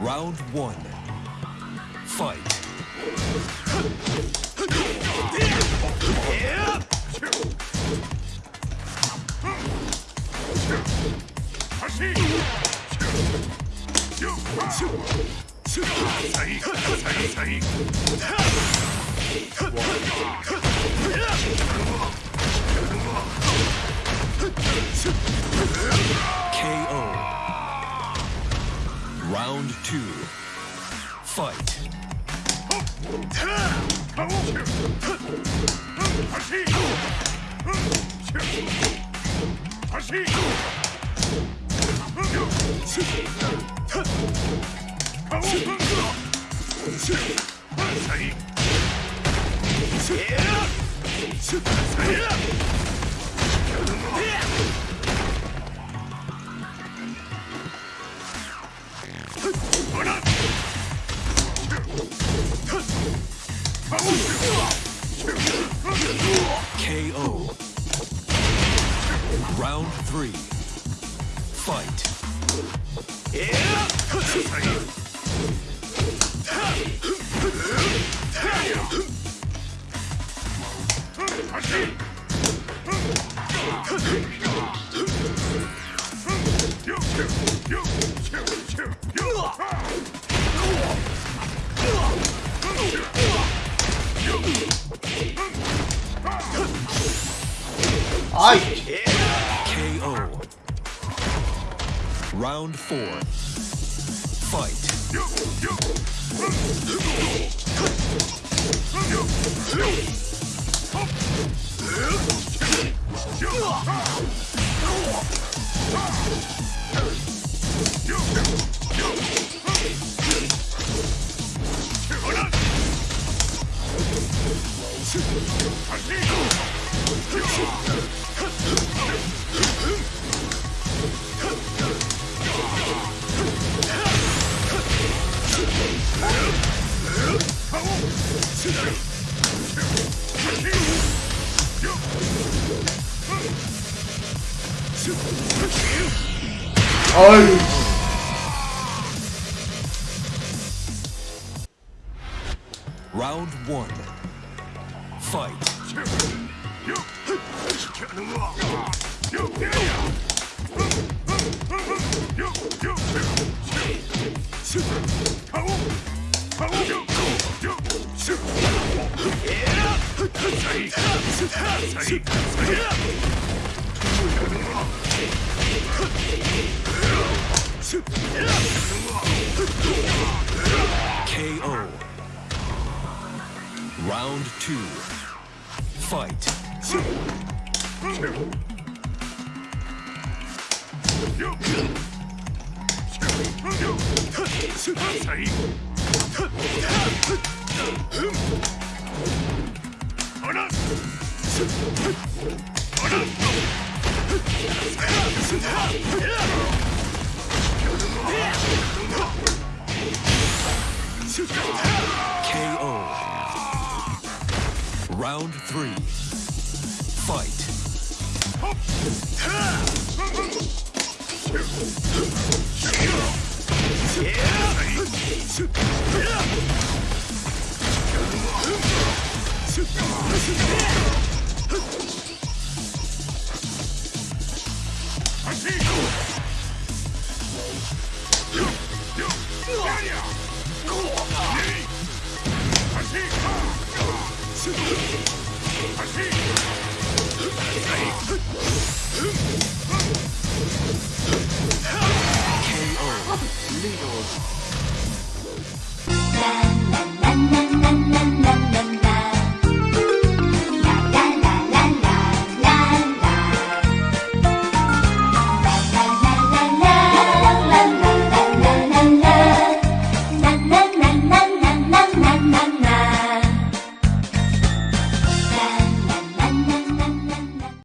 Round one. Fight. two, fight. Yeah! KO. Round three. Fight. 아이 KO. Round four. Fight. Round one. Fight. KO. Round two. Fight. KO. Round three. Fight.